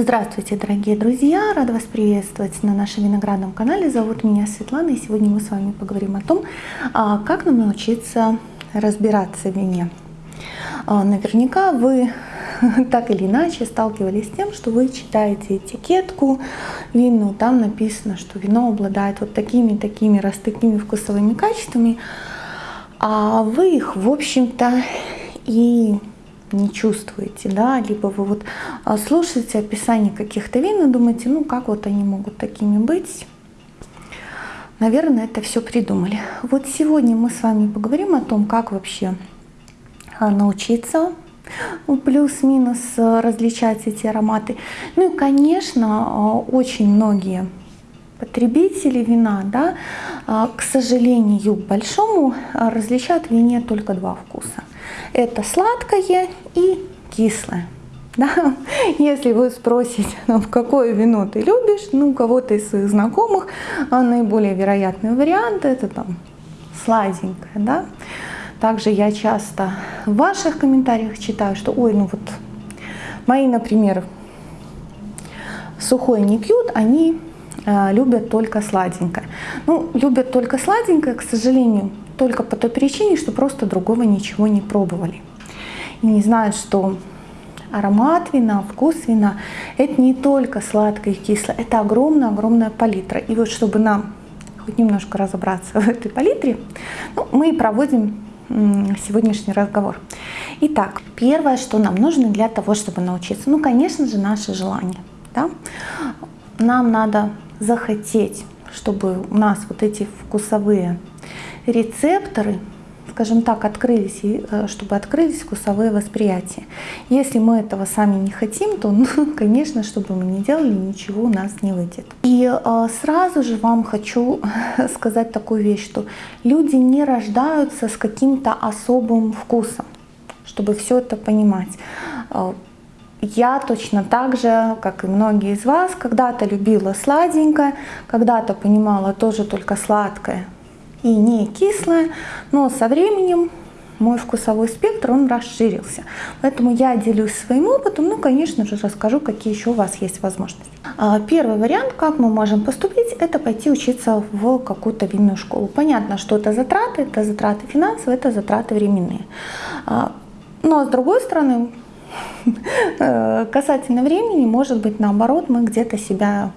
Здравствуйте, дорогие друзья! Рада вас приветствовать на нашем виноградном канале. Зовут меня Светлана, и сегодня мы с вами поговорим о том, а, как нам научиться разбираться в вине. А, наверняка вы так или иначе сталкивались с тем, что вы читаете этикетку винную, там написано, что вино обладает вот такими, такими, раз такими вкусовыми качествами, а вы их, в общем-то, и не чувствуете, да, либо вы вот а, слушаете описание каких-то вин и думаете, ну как вот они могут такими быть. Наверное, это все придумали. Вот сегодня мы с вами поговорим о том, как вообще а, научиться ну, плюс-минус а, различать эти ароматы. Ну и, конечно, очень многие потребители вина, да, к сожалению, большому, различают в вине только два вкуса – это сладкое и кислое. Да? Если вы спросите, ну, какое вино ты любишь, ну, кого-то из своих знакомых, а наиболее вероятный вариант это там сладенькое. Да? Также я часто в ваших комментариях читаю, что ой, ну вот мои, например, сухое не пьют, они любят только сладенькое. Ну, любят только сладенькое, к сожалению, только по той причине, что просто другого ничего не пробовали. И не знают, что аромат вина, вкус вина – это не только сладкое и кислое, это огромная-огромная палитра. И вот чтобы нам хоть немножко разобраться в этой палитре, ну, мы проводим сегодняшний разговор. Итак, первое, что нам нужно для того, чтобы научиться, ну, конечно же, наше желание. Да? Нам надо захотеть, чтобы у нас вот эти вкусовые рецепторы, скажем так, открылись, э, чтобы открылись вкусовые восприятия. Если мы этого сами не хотим, то, ну, конечно, что бы мы ни делали, ничего у нас не выйдет. И э, сразу же вам хочу сказать такую вещь, что люди не рождаются с каким-то особым вкусом, чтобы все это понимать. Я точно так же, как и многие из вас, когда-то любила сладенькое, когда-то понимала тоже только сладкое, и не кислое, но со временем мой вкусовой спектр, он расширился. Поэтому я делюсь своим опытом, ну, конечно же, расскажу, какие еще у вас есть возможности. А, первый вариант, как мы можем поступить, это пойти учиться в какую-то винную школу. Понятно, что это затраты, это затраты финансовые, это затраты временные. А, но с другой стороны, касательно времени, может быть, наоборот, мы где-то себя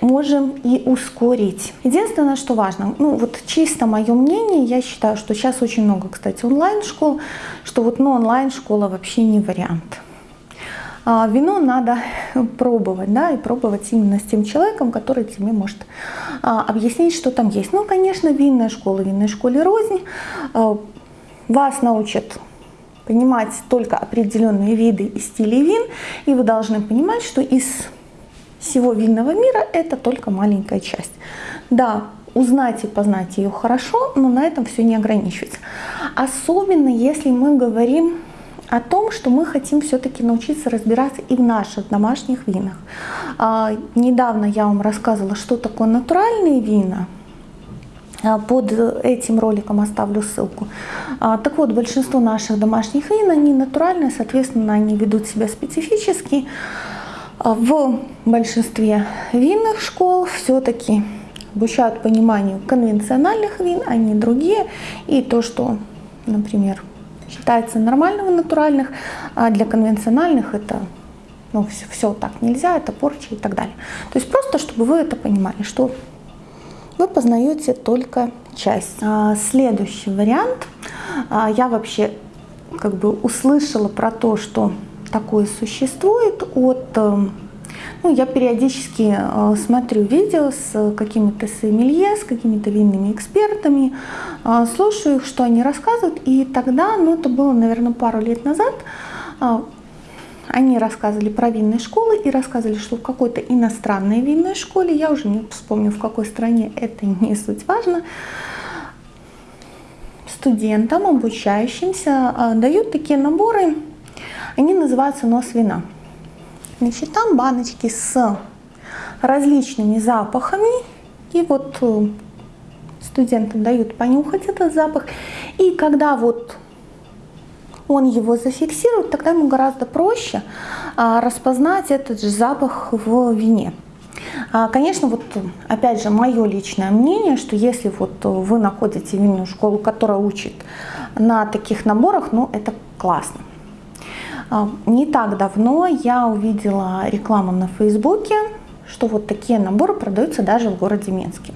можем и ускорить. Единственное, что важно, ну вот чисто мое мнение, я считаю, что сейчас очень много, кстати, онлайн-школ, что вот ну, онлайн-школа вообще не вариант. А вино надо пробовать, да, и пробовать именно с тем человеком, который тебе может а, объяснить, что там есть. Ну, конечно, винная школа, винной школе рознь. А, вас научат понимать только определенные виды и стили вин, и вы должны понимать, что из всего винного мира это только маленькая часть. Да, узнать и познать ее хорошо, но на этом все не ограничивается. Особенно если мы говорим о том, что мы хотим все-таки научиться разбираться и в наших домашних винах. А, недавно я вам рассказывала, что такое натуральные вина. А, под этим роликом оставлю ссылку. А, так вот, большинство наших домашних вин, они натуральные, соответственно, они ведут себя специфически. А в большинстве винных школ все-таки обучают пониманию конвенциональных вин, не другие. И то, что, например, считается нормальным в натуральных, а для конвенциональных это ну, все, все так нельзя, это порча и так далее. То есть просто, чтобы вы это понимали, что вы познаете только часть. А, следующий вариант. Я вообще как бы услышала про то, что такое существует от... Эм, ну, я периодически э, смотрю видео с какими-то сомелье, с какими-то винными экспертами, э, слушаю их, что они рассказывают. И тогда, ну это было, наверное, пару лет назад, э, они рассказывали про винные школы и рассказывали, что в какой-то иностранной винной школе, я уже не вспомню в какой стране, это не суть важно, студентам, обучающимся, дают такие наборы они называются нос вина. Значит, там баночки с различными запахами. И вот э, студентам дают понюхать этот запах. И когда вот он его зафиксирует, тогда ему гораздо проще распознать этот же запах в вине. Конечно, вот опять же мое личное мнение, что если вот вы находите винную школу, которая учит на таких наборах, ну это классно. Не так давно я увидела рекламу на Фейсбуке, что вот такие наборы продаются даже в городе Минске.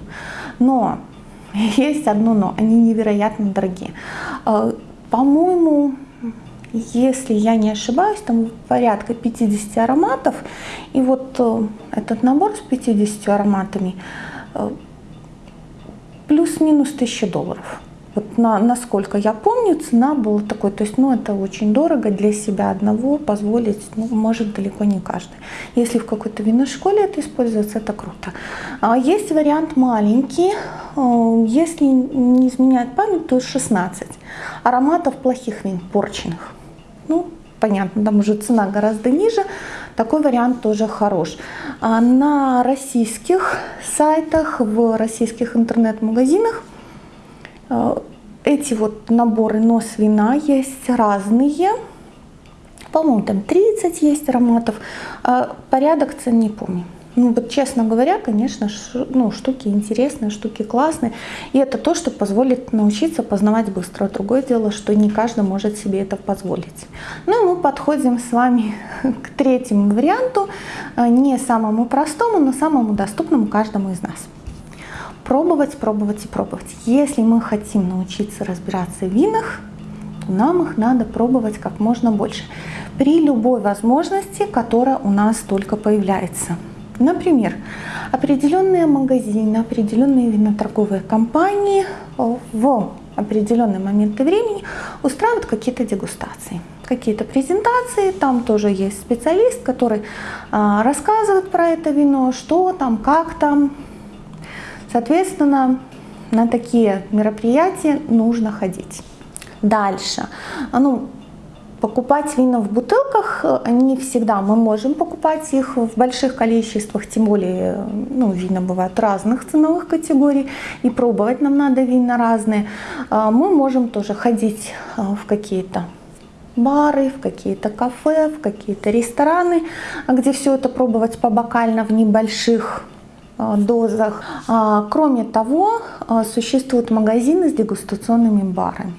Но есть одно но, они невероятно дорогие. По-моему, если я не ошибаюсь, там порядка 50 ароматов. И вот э, этот набор с 50 ароматами э, плюс-минус 1000 долларов. Вот на, насколько я помню, цена была такой, то есть, ну, это очень дорого для себя одного позволить, ну, может далеко не каждый. Если в какой-то винной школе это используется, это круто. А есть вариант маленький, э, если не изменяет память, то 16 ароматов плохих вин, порченных. Ну, понятно, там уже цена гораздо ниже, такой вариант тоже хорош. А на российских сайтах, в российских интернет-магазинах э, эти вот наборы нос вина есть разные. По-моему, там 30 есть ароматов. А порядок цен не помню. Ну вот честно говоря, конечно, ну, штуки интересные, штуки классные. И это то, что позволит научиться познавать быстро. Другое дело, что не каждый может себе это позволить. Ну и мы подходим с вами к третьему варианту, э, не самому простому, но самому доступному каждому из нас. Пробовать, пробовать и пробовать. Если мы хотим научиться разбираться в винах, то нам их надо пробовать как можно больше. При любой возможности, которая у нас только появляется. Например, определенные магазины, определенные виноторговые компании в определенные моменты времени устраивают какие-то дегустации, какие-то презентации. Там тоже есть специалист, который а, рассказывает про это вино, что там, как там. Соответственно, на такие мероприятия нужно ходить. Дальше. Ну, Покупать вина в бутылках э, не всегда мы можем покупать их в больших количествах, тем более ну, вина бывают разных ценовых категорий, и пробовать нам надо вина разные. А мы можем тоже ходить э, в какие-то бары, в какие-то кафе, в какие-то рестораны, где все это пробовать побокально в небольших э, дозах. А, кроме того, существуют магазины с дегустационными барами.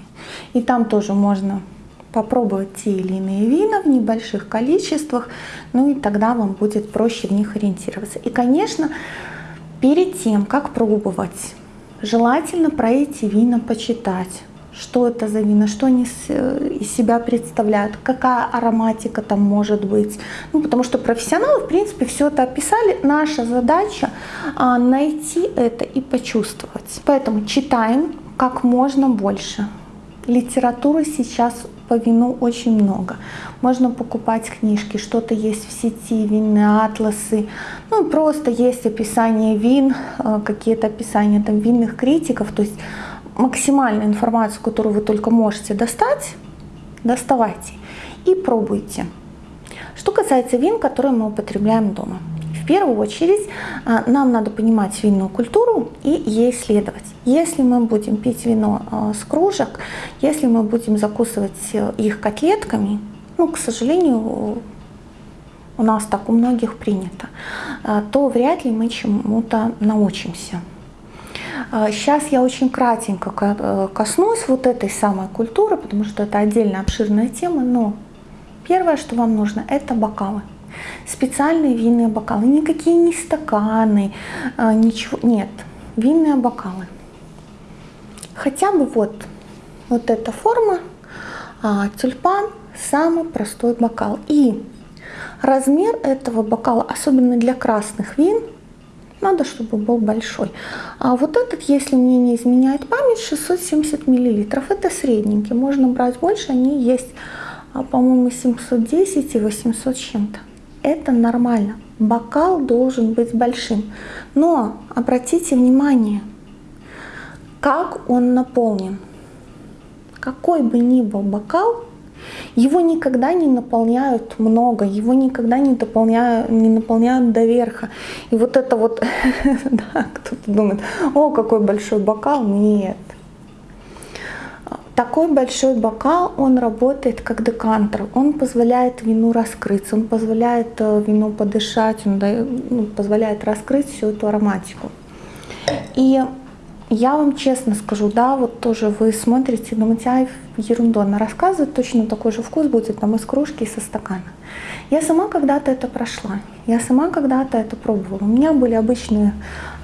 И там тоже можно попробовать те или иные вина в небольших количествах, ну и тогда вам будет проще в них ориентироваться. И, конечно, перед тем, как пробовать, желательно про эти вина почитать, что это за вина, что они из себя представляют, какая ароматика там может быть. Ну, потому что профессионалы, в принципе, все это описали. Наша задача а, найти это и почувствовать. Поэтому читаем как можно больше. Литературы сейчас по вину очень много. Можно покупать книжки, что-то есть в сети, винные атласы. Ну, просто есть описание вин, э, какие-то описания там винных критиков. То есть максимальную информацию, которую вы только можете достать, доставайте и пробуйте. Что касается вин, которые мы употребляем дома. В первую очередь а, нам надо понимать винную культуру и ей следовать. Если мы будем пить вино а, с кружек, если мы будем закусывать э, их котлетками, ну, к сожалению, у нас так у многих принято, а, то вряд ли мы чему-то научимся. Сейчас я очень кратенько э, коснусь вот этой самой культуры, потому что это отдельно обширная тема, но первое, что вам нужно, это бокалы специальные винные бокалы, никакие не стаканы, а, ничего, нет, винные бокалы. Хотя бы вот, вот эта форма, а, тюльпан, самый простой бокал. И размер этого бокала, особенно для красных вин, надо, чтобы был большой. А вот этот, если мне не изменяет память, 670 миллилитров. Это средненький. Можно брать больше, они есть, а, по-моему, 710 и 800 чем-то это нормально. Бокал должен быть большим. Но обратите внимание, как он наполнен. Какой бы ни был бокал, его никогда не наполняют много, его никогда не наполняют, не наполняют до верха. И вот это вот, да, кто-то думает, о, какой большой бокал, нет. Такой большой бокал, он работает как декантер, он позволяет вину раскрыться, он позволяет э, вину подышать, он ну, позволяет раскрыть всю эту ароматику. И я вам честно скажу, да, вот тоже вы смотрите, думаете, ай, ерунду она рассказывает, точно такой же вкус будет там из кружки и со стакана. Я сама когда-то это прошла, я сама когда-то это пробовала. У меня были обычные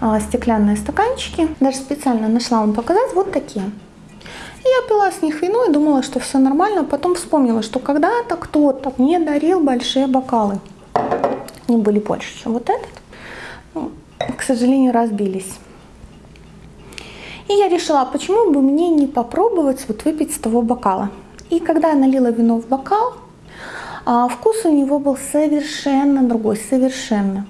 а, стеклянные стаканчики, даже специально нашла вам показать, вот такие. Я пила с них вино и думала, что все нормально, потом вспомнила, что когда-то кто-то мне дарил большие бокалы. Они были больше, чем вот этот. Ну, к сожалению, разбились. И я решила, почему бы мне не попробовать вот выпить с того бокала. И когда я налила вино в бокал, а, вкус у него был совершенно другой, совершенно.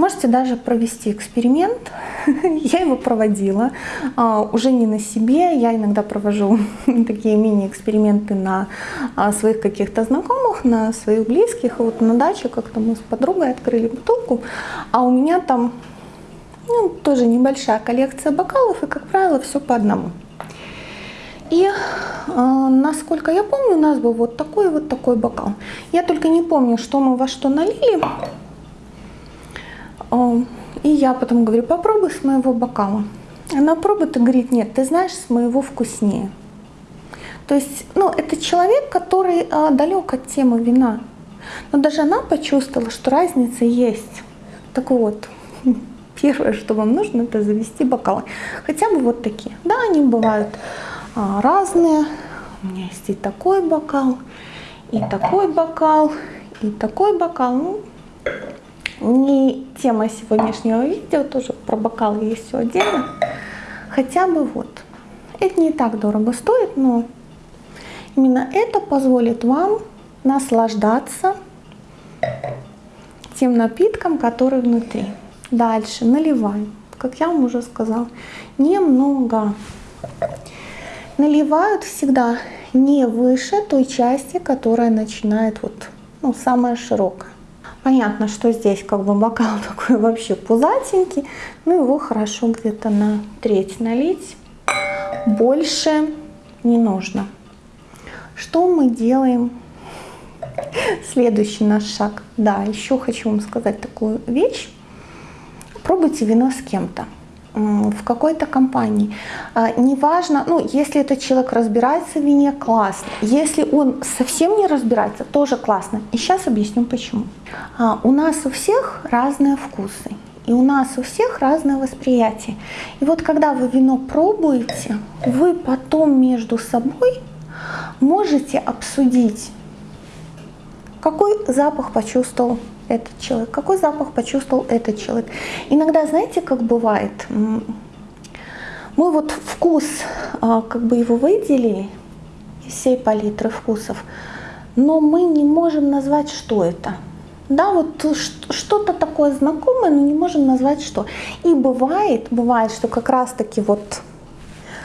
Можете даже провести эксперимент. я его проводила, а, уже не на себе, я иногда провожу такие мини-эксперименты на а, своих каких-то знакомых, на своих близких. Вот на даче как-то мы с подругой открыли бутылку, а у меня там ну, тоже небольшая коллекция бокалов, и, как правило, все по одному. И, э, насколько я помню, у нас был вот такой вот такой бокал. Я только не помню, что мы во что налили. И я потом говорю, попробуй с моего бокала. Она пробует и говорит, нет, ты знаешь, с моего вкуснее. То есть, ну, это человек, который э, далек от темы вина. Но даже она почувствовала, что разница есть. Так вот, Первое, что вам нужно, это завести бокалы. Хотя бы вот такие. Да, они бывают а, разные. У меня есть и такой бокал, и такой бокал, и такой бокал. Ну, не тема сегодняшнего видео, тоже про бокалы есть все отдельно. Хотя бы вот. Это не так дорого стоит, но именно это позволит вам наслаждаться тем напитком, который внутри. Дальше наливаем. Как я вам уже сказала, немного. Наливают всегда не выше той части, которая начинает вот, ну, самая широкая. Понятно, что здесь как бы бокал такой вообще пузатенький, ну его хорошо где-то на треть налить. Больше не нужно. Что мы делаем? Следующий наш шаг. Да, еще хочу вам сказать такую вещь. Пробуйте вино с кем-то в какой-то компании. А, неважно, ну, если этот человек разбирается в вине, классно. Если он совсем не разбирается, тоже классно. И сейчас объясню почему. А, у нас у всех разные вкусы. И у нас у всех разное восприятие. И вот когда вы вино пробуете, вы потом между собой можете обсудить, какой запах почувствовал этот человек, какой запах почувствовал этот человек. Иногда, знаете, как бывает, мы вот вкус, а, как бы его выделили из всей палитры вкусов, но мы не можем назвать, что это. Да, вот что-то такое знакомое, но не можем назвать что. И бывает, бывает, что как раз-таки вот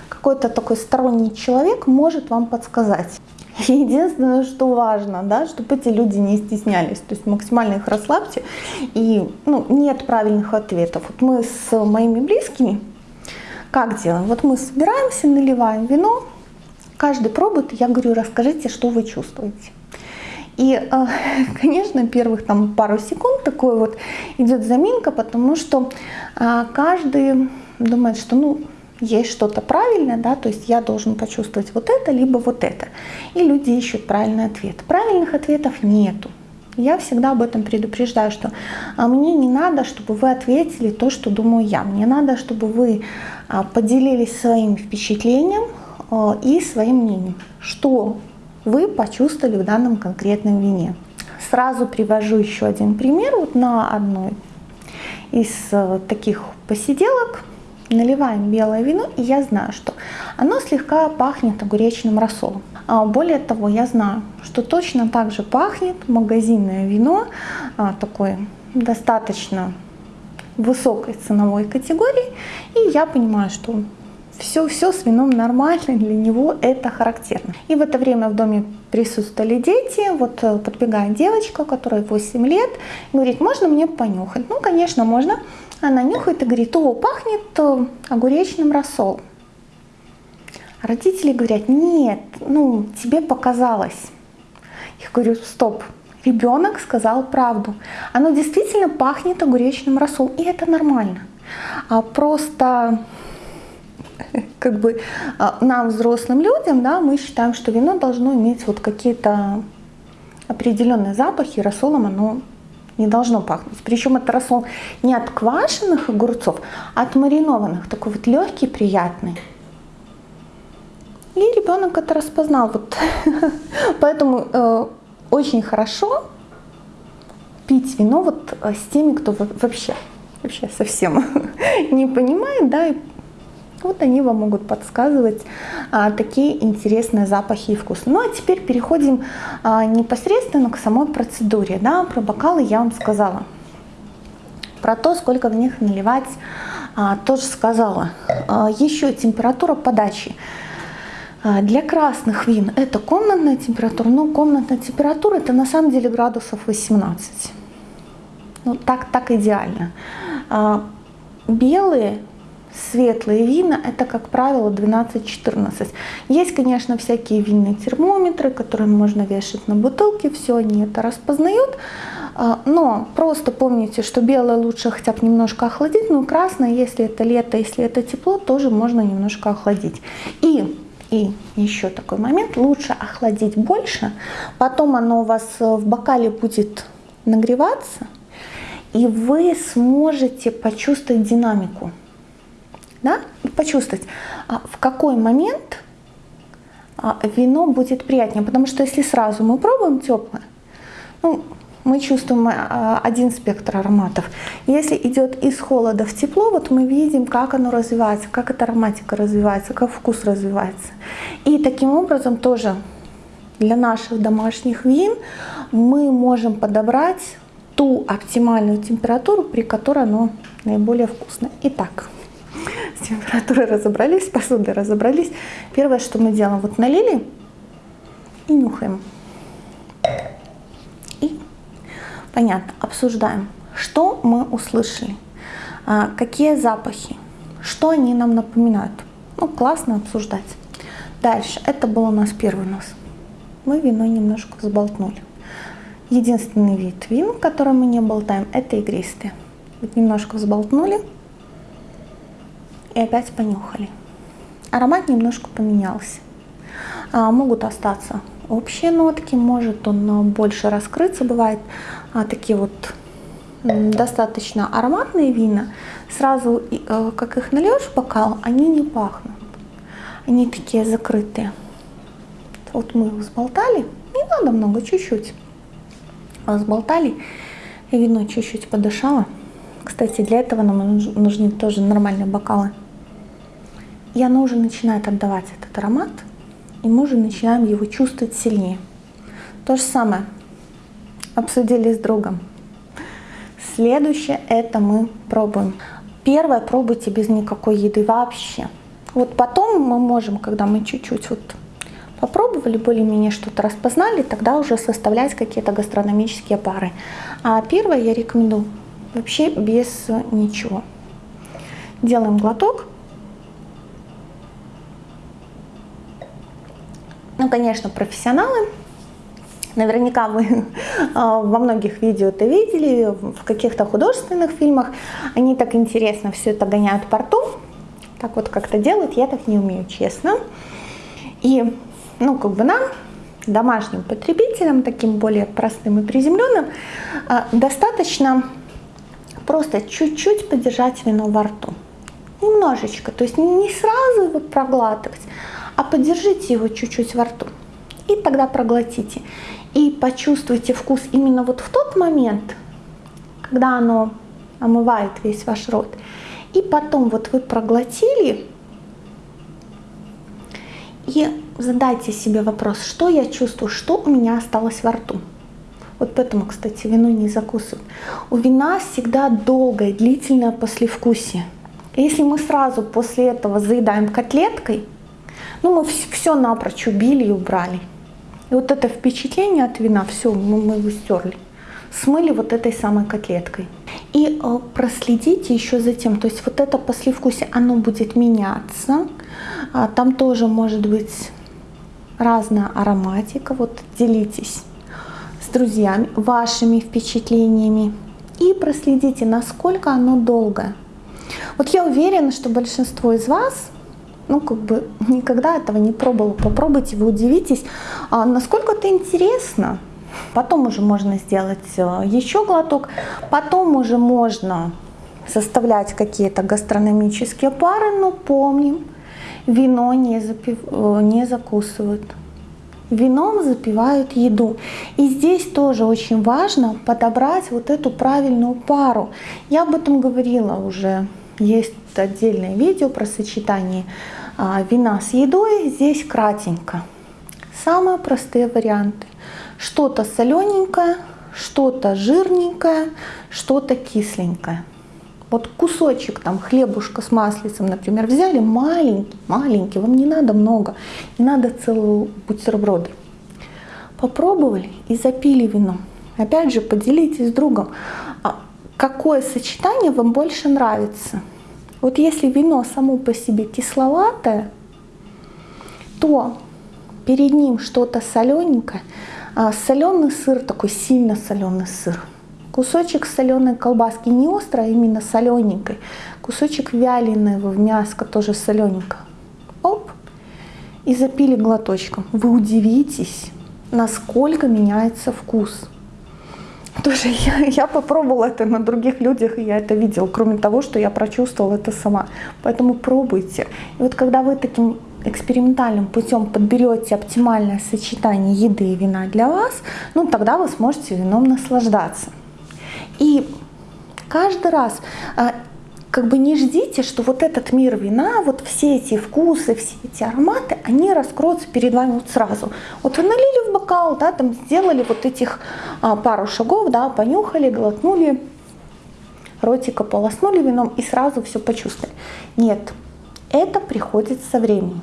какой-то такой сторонний человек может вам подсказать. Единственное, что важно, да, чтобы эти люди не стеснялись, то есть максимально их расслабьте, и ну, нет правильных ответов. Вот мы с моими близкими как делаем? Вот мы собираемся, наливаем вино, каждый пробует, я говорю, расскажите, что вы чувствуете. И, э, конечно, первых там пару секунд такой вот идет заминка, потому что э, каждый думает, что ну есть что-то правильное, да, то есть я должен почувствовать вот это, либо вот это. И люди ищут правильный ответ. Правильных ответов нету. Я всегда об этом предупреждаю, что а, мне не надо, чтобы вы ответили то, что думаю я. Мне надо, чтобы вы а, поделились своим впечатлением а, и своим мнением, что вы почувствовали в данном конкретном вине. Сразу привожу еще один пример вот на одной из таких посиделок наливаем белое вино, и я знаю, что оно слегка пахнет огуречным рассолом. А более того, я знаю, что точно так же пахнет магазинное вино, а, такое достаточно высокой ценовой категории, и я понимаю, что все, все с вином нормально, для него это характерно. И в это время в доме присутствовали дети, вот э, подбегает девочка, которой 8 лет, говорит, можно мне понюхать? Ну, конечно, можно. Она нюхает и говорит, о, пахнет э, огуречным рассолом. Родители говорят, нет, ну, тебе показалось. Я говорю, стоп, ребенок сказал правду. Оно действительно пахнет огуречным рассолом, и это нормально. А просто как бы а, нам, взрослым людям, да, мы считаем, что вино должно иметь вот какие-то определенные запахи, рассолом оно не должно пахнуть. Причем это рассол не от квашеных огурцов, а от маринованных, такой вот легкий, приятный. И ребенок это распознал. Вот. Поэтому э, очень хорошо пить вино вот э, с теми, кто вообще, вообще совсем не понимает, да, и вот они вам могут подсказывать а, такие интересные запахи и вкусы. Ну а теперь переходим а, непосредственно к самой процедуре. Да, про бокалы я вам сказала. Про то, сколько в них наливать, а, тоже сказала. А, еще температура подачи. А, для красных вин это комнатная температура, но комнатная температура это на самом деле градусов 18. Ну так, так идеально. А, белые светлые вина это, как правило, 12-14. Есть, конечно, всякие винные термометры, которые можно вешать на бутылки, все они это распознают. А, но просто помните, что белое лучше хотя бы немножко охладить, но красное, если это лето, если это тепло, тоже можно немножко охладить. И и еще такой момент, лучше охладить больше, потом оно у вас в бокале будет нагреваться, и вы сможете почувствовать динамику да, и почувствовать, а в какой момент а, вино будет приятнее. Потому что если сразу мы пробуем теплое, ну, мы чувствуем а, один спектр ароматов. Если идет из холода в тепло, вот мы видим, как оно развивается, как эта ароматика развивается, как вкус развивается. И таким образом тоже для наших домашних вин мы можем подобрать ту оптимальную температуру, при которой оно наиболее вкусное. Итак, температурой разобрались, с посудой разобрались. Первое, что мы делаем, вот налили и нюхаем. И, понятно, обсуждаем, что мы услышали, а, какие запахи, что они нам напоминают. Ну, классно обсуждать. Дальше, это был у нас первый нос. Мы вино немножко взболтнули. Единственный вид вин, который мы не болтаем, это игристые. Вот немножко взболтнули, и опять понюхали. Аромат немножко поменялся. А, могут остаться общие нотки, может он больше раскрыться. Бывает а, такие вот достаточно ароматные вина. Сразу, а, как их нальешь в бокал, они не пахнут. Они такие закрытые. Вот мы их взболтали, не надо много, чуть-чуть. Взболтали, и вино чуть-чуть подышало. Кстати, для этого нам нужны тоже нормальные бокалы и оно уже начинает отдавать этот аромат, и мы уже начинаем его чувствовать сильнее. То же самое обсудили с другом. Следующее это мы пробуем. Первое пробуйте без никакой еды вообще. Вот потом мы можем, когда мы чуть-чуть вот попробовали, более-менее что-то распознали, тогда уже составлять какие-то гастрономические пары. А первое я рекомендую вообще без ничего. Делаем глоток. Ну, конечно, профессионалы. Наверняка вы а, во многих видео это видели, в каких-то художественных фильмах. Они так интересно все это гоняют по рту. Так вот как-то делают, я так не умею, честно. И, ну, как бы нам, домашним потребителям, таким более простым и приземленным, а, достаточно просто чуть-чуть подержать вино во рту. Немножечко, то есть не сразу его проглатывать, а подержите его чуть-чуть во рту. И тогда проглотите. И почувствуйте вкус именно вот в тот момент, когда оно омывает весь ваш рот. И потом вот вы проглотили, и задайте себе вопрос, что я чувствую, что у меня осталось во рту. Вот поэтому, кстати, вино не закусывают. У вина всегда долгое, длительное послевкусие. Если мы сразу после этого заедаем котлеткой, ну, мы все напрочь убили и убрали. И вот это впечатление от вина, все, мы, мы его стерли. Смыли вот этой самой котлеткой. И э, проследите еще за тем, то есть вот это послевкусие, оно будет меняться. А, там тоже может быть разная ароматика. Вот делитесь с друзьями вашими впечатлениями и проследите, насколько оно долгое. Вот я уверена, что большинство из вас ну, как бы никогда этого не пробовала. Попробуйте, вы удивитесь, а насколько это интересно. Потом уже можно сделать э, еще глоток, потом уже можно составлять какие-то гастрономические пары, но помним, вино не, запив... Э, не закусывают. Вином запивают еду. И здесь тоже очень важно подобрать вот эту правильную пару. Я об этом говорила уже. Есть отдельное видео про сочетание вина с едой. Здесь кратенько. Самые простые варианты. Что-то солененькое, что-то жирненькое, что-то кисленькое. Вот кусочек там хлебушка с маслицем, например, взяли маленький, маленький, вам не надо много, не надо целую бутерброды. Попробовали и запили вином. Опять же, поделитесь с другом, а какое сочетание вам больше нравится. Вот если вино само по себе кисловатое, то перед ним что-то солененькое, а соленый сыр, такой сильно соленый сыр – Кусочек соленой колбаски, не острой, а именно солененькой. Кусочек вяленого в мяско, тоже солененько. Оп, и запили глоточком. Вы удивитесь, насколько меняется вкус. Тоже я, я попробовала это на других людях, и я это видела, кроме того, что я прочувствовала это сама. Поэтому пробуйте. И вот когда вы таким экспериментальным путем подберете оптимальное сочетание еды и вина для вас, ну тогда вы сможете вином наслаждаться. И каждый раз а, как бы не ждите, что вот этот мир вина, вот все эти вкусы, все эти ароматы, они раскроются перед вами вот сразу. Вот вы налили в бокал, да, там сделали вот этих а, пару шагов, да, понюхали, глотнули, ротика полоснули вином и сразу все почувствовали. Нет, это приходит со временем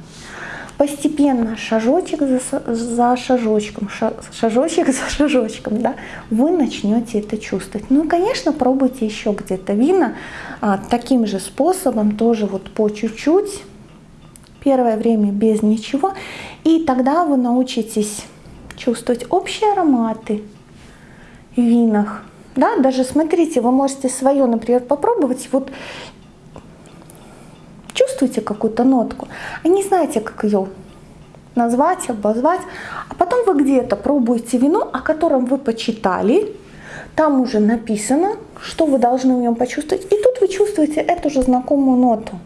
постепенно, шажочек за, за шажочком, шажочек за шажочком, да, вы начнете это чувствовать. Ну, конечно, пробуйте еще где-то вина а, таким же способом, тоже вот по чуть-чуть, первое время без ничего, и тогда вы научитесь чувствовать общие ароматы в винах. Да, даже смотрите, вы можете свое, например, попробовать. Вот чувствуете какую-то нотку, а не знаете, как ее назвать, обозвать, а потом вы где-то пробуете вино, о котором вы почитали, там уже написано, что вы должны в нем почувствовать, и тут вы чувствуете эту же знакомую ноту.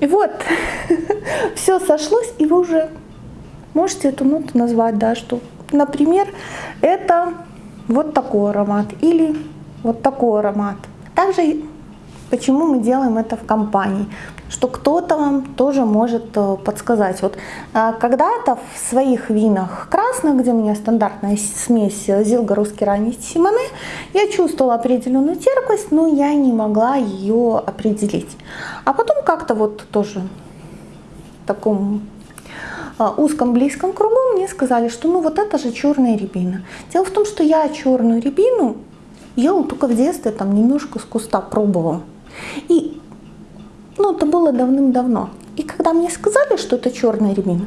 И вот, все сошлось, и вы уже можете эту ноту назвать, да, что, например, это вот такой аромат или вот такой аромат. Также Почему мы делаем это в компании? Что кто-то вам тоже может э, подсказать. Вот э, когда-то в своих винах красных, где у меня стандартная смесь Зилга русский ранний Симоне, я чувствовала определенную терпкость, но я не могла ее определить. А потом как-то вот тоже в таком э, узком близком кругу мне сказали, что ну вот это же черная рябина. Дело в том, что я черную рябину ела только в детстве, там немножко с куста пробовала. И ну, это было давным-давно. И когда мне сказали, что это черная рябина,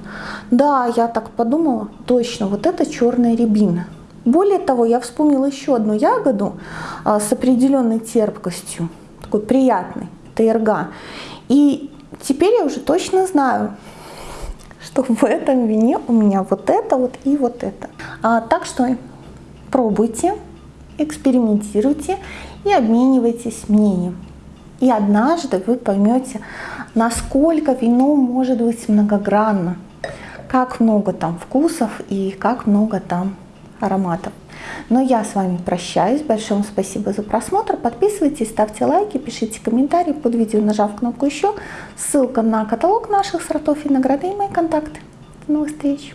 да, я так подумала, точно, вот это черная рябина. Более того, я вспомнила еще одну ягоду а, с определенной терпкостью, такой приятной, это ирга. И теперь я уже точно знаю, что в этом вине у меня вот это вот и вот это. А, так что пробуйте, экспериментируйте и обменивайтесь мнением. И однажды вы поймете, насколько вино может быть многогранно, как много там вкусов и как много там ароматов. Но я с вами прощаюсь. Большое вам спасибо за просмотр. Подписывайтесь, ставьте лайки, пишите комментарии под видео, нажав кнопку «Еще». Ссылка на каталог наших сортов винограда и мои контакты. До новых встреч!